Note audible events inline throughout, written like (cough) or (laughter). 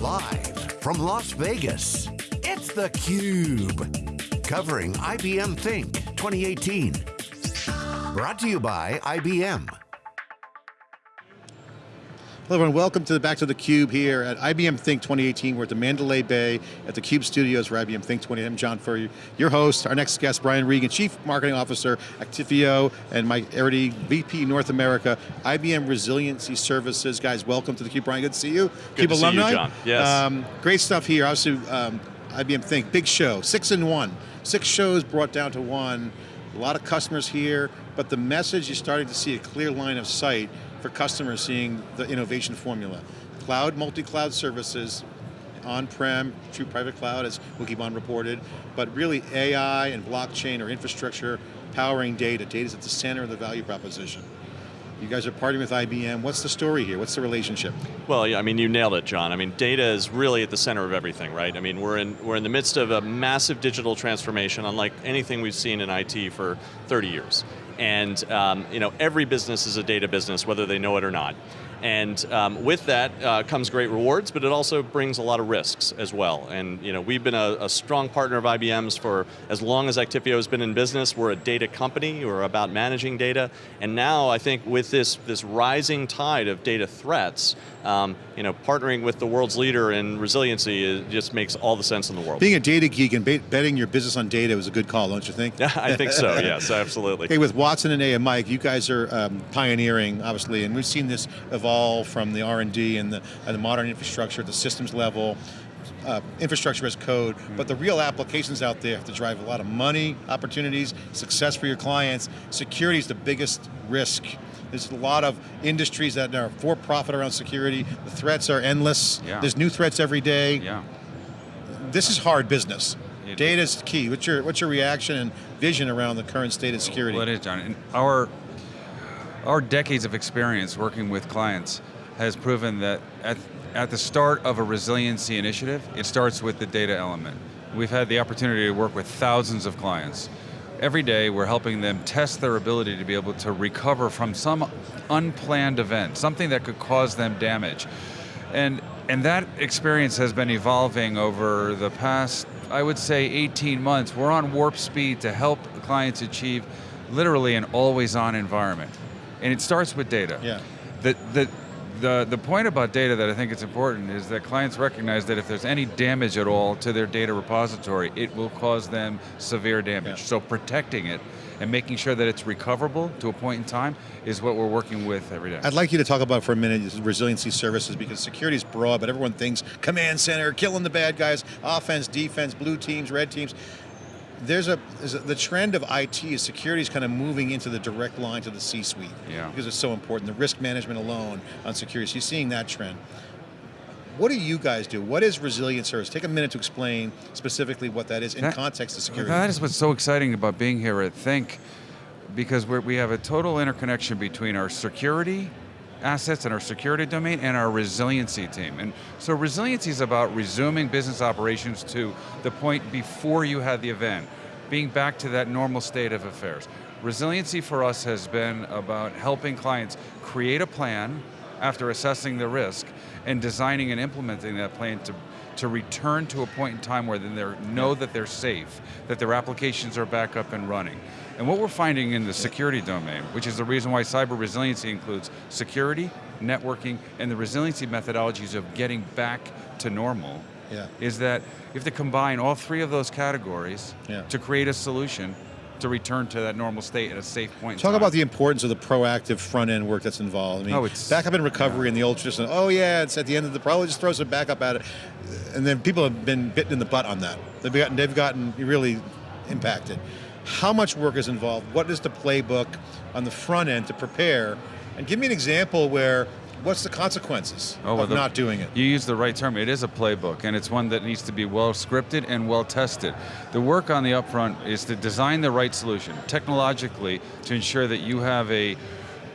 Live from Las Vegas, it's theCUBE. Covering IBM Think 2018. Brought to you by IBM. Hello everyone, welcome to the Back to the Cube here at IBM Think 2018. We're at the Mandalay Bay at the Cube Studios for IBM Think 20. I'm John Furrier, your host. Our next guest, Brian Reagan, Chief Marketing Officer, Actifio, and Mike Errity, VP North America, IBM Resiliency Services. Guys, welcome to the Cube. Brian, good to see you. Good Cube to alumni. see you, John. Yes. Um, great stuff here. Obviously, um, IBM Think, big show, six in one. Six shows brought down to one. A lot of customers here, but the message, you're starting to see a clear line of sight for customers seeing the innovation formula. Cloud, multi-cloud services, on-prem, true private cloud, as Wikibon reported, but really AI and blockchain or infrastructure powering data. Data is at the center of the value proposition. You guys are partnering with IBM. What's the story here? What's the relationship? Well, yeah, I mean, you nailed it, John. I mean, data is really at the center of everything, right? I mean, we're in, we're in the midst of a massive digital transformation, unlike anything we've seen in IT for 30 years. And um, you know, every business is a data business, whether they know it or not. And um, with that uh, comes great rewards, but it also brings a lot of risks as well. And you know, we've been a, a strong partner of IBM's for as long as Actifio has been in business. We're a data company, we're about managing data. And now I think with this, this rising tide of data threats, um, you know, partnering with the world's leader in resiliency just makes all the sense in the world. Being a data geek and betting your business on data was a good call, don't you think? Yeah, (laughs) I think so, (laughs) yes, absolutely. Hey, with Watson and A and Mike, you guys are um, pioneering, obviously, and we've seen this evolve evolve from the R&D and the, and the modern infrastructure at the systems level, uh, infrastructure as code, mm. but the real applications out there have to drive a lot of money, opportunities, success for your clients. Security is the biggest risk. There's a lot of industries that are for profit around security. The threats are endless. Yeah. There's new threats every day. Yeah. This is hard business. Data is key. What's your, what's your reaction and vision around the current state of security? Well, it is, John. And our our decades of experience working with clients has proven that at, at the start of a resiliency initiative, it starts with the data element. We've had the opportunity to work with thousands of clients. Every day we're helping them test their ability to be able to recover from some unplanned event, something that could cause them damage. And, and that experience has been evolving over the past, I would say 18 months. We're on warp speed to help clients achieve literally an always on environment and it starts with data. Yeah. The, the, the, the point about data that I think is important is that clients recognize that if there's any damage at all to their data repository, it will cause them severe damage. Yeah. So protecting it and making sure that it's recoverable to a point in time is what we're working with every day. I'd like you to talk about for a minute resiliency services because security is broad, but everyone thinks command center, killing the bad guys, offense, defense, blue teams, red teams there's a, there's a, the trend of IT is security is kind of moving into the direct line to the C-suite. Yeah. Because it's so important. The risk management alone on security, so you're seeing that trend. What do you guys do? What is resilient service? Take a minute to explain specifically what that is in that, context of security. That is what's so exciting about being here at Think, because we have a total interconnection between our security assets and our security domain and our resiliency team. And so resiliency is about resuming business operations to the point before you had the event, being back to that normal state of affairs. Resiliency for us has been about helping clients create a plan after assessing the risk and designing and implementing that plan to to return to a point in time where then they know that they're safe, that their applications are back up and running. And what we're finding in the security domain, which is the reason why cyber resiliency includes security, networking, and the resiliency methodologies of getting back to normal, yeah. is that you have to combine all three of those categories yeah. to create a solution to return to that normal state at a safe point Talk about the importance of the proactive front end work that's involved. I mean, oh, it's, backup and recovery yeah. and the old tradition, oh yeah, it's at the end of the, probably just throw some backup at it. And then people have been bitten in the butt on that. They've gotten, they've gotten really impacted. How much work is involved? What is the playbook on the front end to prepare? And give me an example where what's the consequences oh, well, of the, not doing it? You use the right term. It is a playbook, and it's one that needs to be well scripted and well tested. The work on the upfront is to design the right solution, technologically, to ensure that you have a,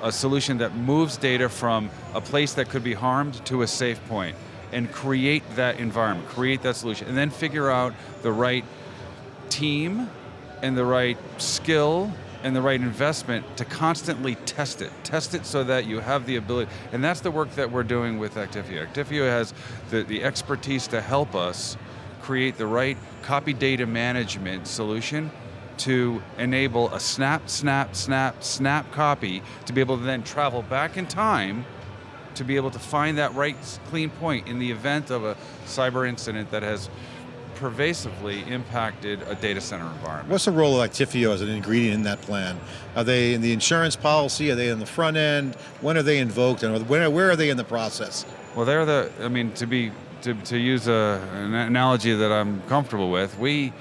a solution that moves data from a place that could be harmed to a safe point, and create that environment, create that solution, and then figure out the right team and the right skill and the right investment to constantly test it. Test it so that you have the ability, and that's the work that we're doing with Actifio. Actifio has the, the expertise to help us create the right copy data management solution to enable a snap, snap, snap, snap copy to be able to then travel back in time to be able to find that right clean point in the event of a cyber incident that has pervasively impacted a data center environment. What's the role of Actifio as an ingredient in that plan? Are they in the insurance policy? Are they in the front end? When are they invoked? And where, where are they in the process? Well, they're the, I mean, to be, to, to use a, an analogy that I'm comfortable with, we,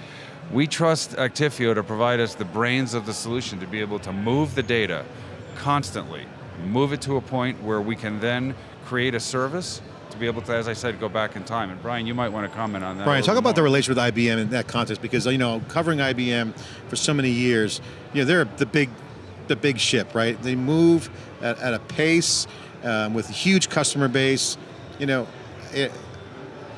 we trust Actifio to provide us the brains of the solution to be able to move the data constantly, move it to a point where we can then create a service to be able to, as I said, go back in time. And Brian, you might want to comment on that. Brian, talk about more. the relation with IBM in that context, because you know, covering IBM for so many years, you know, they're the big, the big ship, right? They move at, at a pace um, with a huge customer base. You know, it,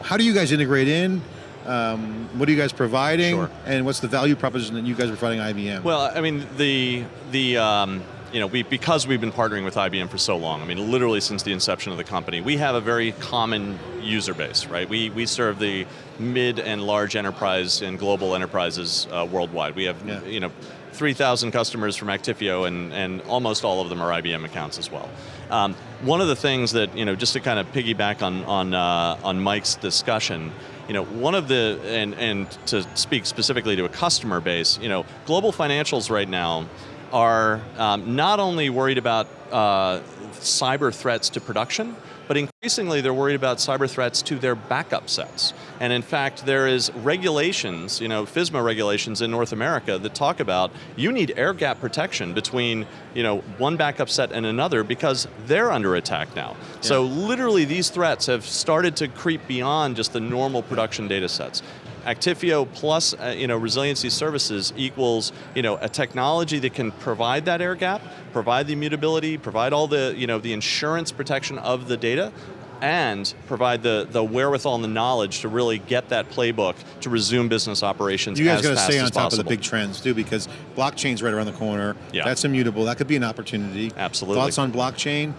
how do you guys integrate in? Um, what are you guys providing? Sure. And what's the value proposition that you guys are providing IBM? Well, I mean, the the um, you know we because we've been partnering with IBM for so long. I mean, literally since the inception of the company, we have a very common user base, right? We we serve the mid and large enterprise and global enterprises uh, worldwide. We have Yeah. you know. 3,000 customers from Actifio, and, and almost all of them are IBM accounts as well. Um, one of the things that, you know, just to kind of piggyback on, on, uh, on Mike's discussion, you know, one of the, and, and to speak specifically to a customer base, you know, global financials right now are um, not only worried about uh, cyber threats to production, but increasingly they're worried about cyber threats to their backup sets. And in fact, there is regulations, you know, FISMA regulations in North America that talk about you need air gap protection between, you know, one backup set and another because they're under attack now. So literally these threats have started to creep beyond just the normal production data sets. Actifio plus uh, you know, resiliency services equals you know, a technology that can provide that air gap, provide the immutability, provide all the, you know, the insurance protection of the data, and provide the, the wherewithal and the knowledge to really get that playbook to resume business operations you guys as got to stay on top possible. of the big trends too, because blockchain's right around the corner. Yeah. That's immutable. That could be an opportunity. Absolutely. Thoughts on blockchain?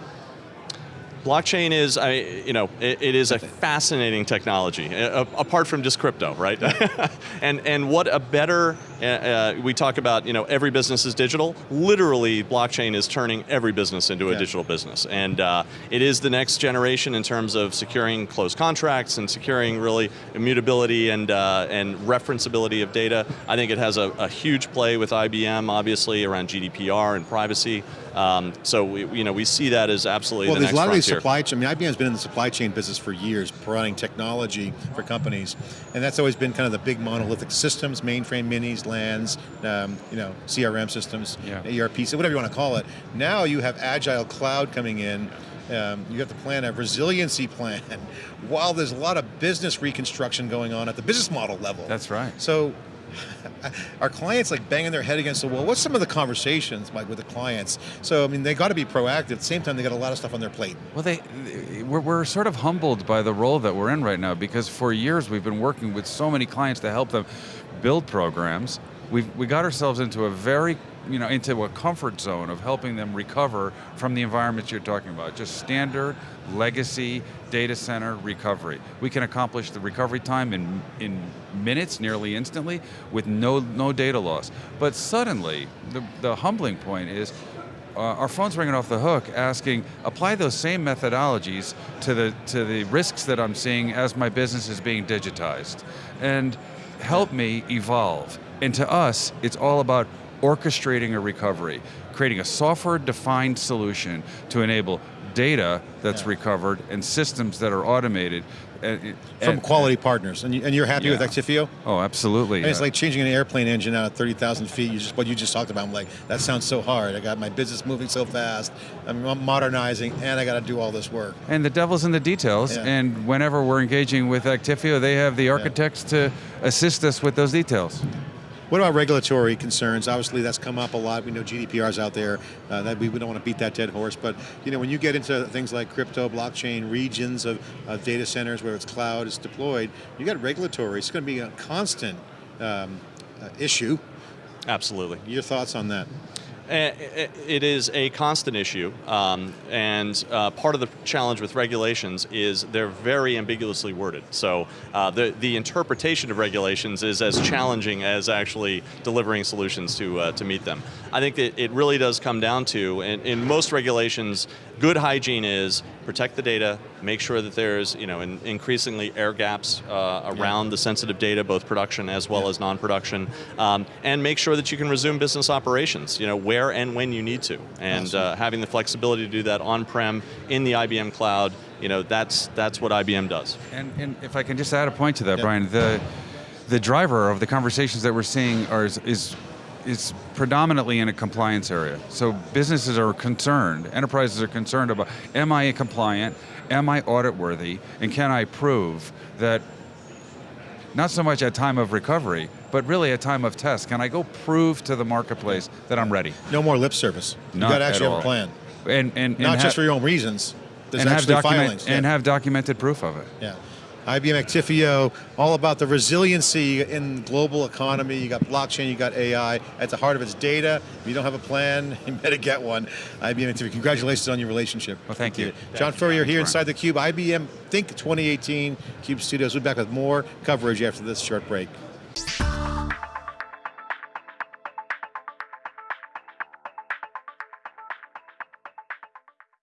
Blockchain is, I, you know, it, it is a fascinating technology, apart from just crypto, right? (laughs) and and what a better, uh, uh, we talk about, you know, every business is digital. Literally, blockchain is turning every business into a Yeah. digital business, and uh, it is the next generation in terms of securing closed contracts and securing really immutability and uh, and referenceability of data. I think it has a, a huge play with IBM, obviously around GDPR and privacy. Um, so we, you know, we see that as absolutely Well, the there's a lot of these supply chain. I mean, IBM's been in the supply chain business for years, providing technology for companies, and that's always been kind of the big monolithic systems, mainframe minis, LANs, um, you know, CRM systems, Yeah. ERP, whatever you want to call it. Now you have agile cloud coming in. Um, you have to plan a resiliency plan. (laughs) While there's a lot of business reconstruction going on at the business model level. That's right. So (laughs) our clients like banging their head against the wall. What's some of the conversations like with the clients? So I mean, they got to be proactive. At the same time, they got a lot of stuff on their plate. Well, they, we're, we're sort of humbled by the role that we're in right now because for years we've been working with so many clients to help them build programs. We've we got ourselves into a very, you know, into a comfort zone of helping them recover from the environments you're talking about. Just standard legacy data center recovery. We can accomplish the recovery time in in minutes, nearly instantly, with no no data loss. But suddenly, the, the humbling point is uh, our phone's ringing off the hook asking, apply those same methodologies to the, to the risks that I'm seeing as my business is being digitized. And help me evolve. And to us, it's all about orchestrating a recovery, creating a software-defined solution to enable data that's Yeah. recovered and systems that are automated. And- from quality partners, and, you, and you're happy with Yeah. Actifio? Oh, absolutely. It's like changing an airplane engine out at 30,000 feet. You just what you just talked about. I'm like, that sounds so hard. I got my business moving so fast. I'm modernizing, and I got to do all this work. And the devil's in the details. Yeah. And whenever we're engaging with Actifio, they have the architects to assist us with those details. What about regulatory concerns? Obviously, that's come up a lot. We know GDPR's out there. Uh, that we, we don't want to beat that dead horse, but you know, when you get into things like crypto, blockchain, regions of, of data centers where it's cloud is deployed, you got regulatory. It's going to be a constant um, uh, issue. Absolutely. Your thoughts on that? Eh, eh, It is a constant issue, um, and uh, part of the challenge with regulations is they're very ambiguously worded. So uh, the the interpretation of regulations is as challenging as actually delivering solutions to uh, to meet them. I think that it really does come down to, in, in most regulations, good hygiene is protect the data, make sure that there's you know in, increasingly air gaps uh, around the sensitive data, both production as well as non-production, um, and make sure that you can resume business operations. You know where and when you need to, and Awesome. uh, having the flexibility to do that on-prem in the IBM cloud. You know that's that's what IBM does. And, and if I can just add a point to that, Yeah. Brian, the the driver of the conversations that we're seeing are is, is is predominantly in a compliance area. So businesses are concerned, enterprises are concerned about, am I compliant, am I audit worthy, and can I prove that not so much at time of recovery, but really at time of test, can I go prove to the marketplace that I'm ready? No more lip service. You Not got to actually have a plan. And, and, and Not just for your own reasons. There's and have, actually document, filings. and yeah. have documented proof of it. Yeah. IBM Actifio, all about the resiliency in global economy. You got blockchain, you got AI. At the heart of it's data. If you don't have a plan, (laughs) you better get one. IBM Actifio, congratulations on your relationship. Well, thank you. John Furrier here inside the Cube, IBM Think 2018 Cube Studios. We'll be back with more coverage after this short break.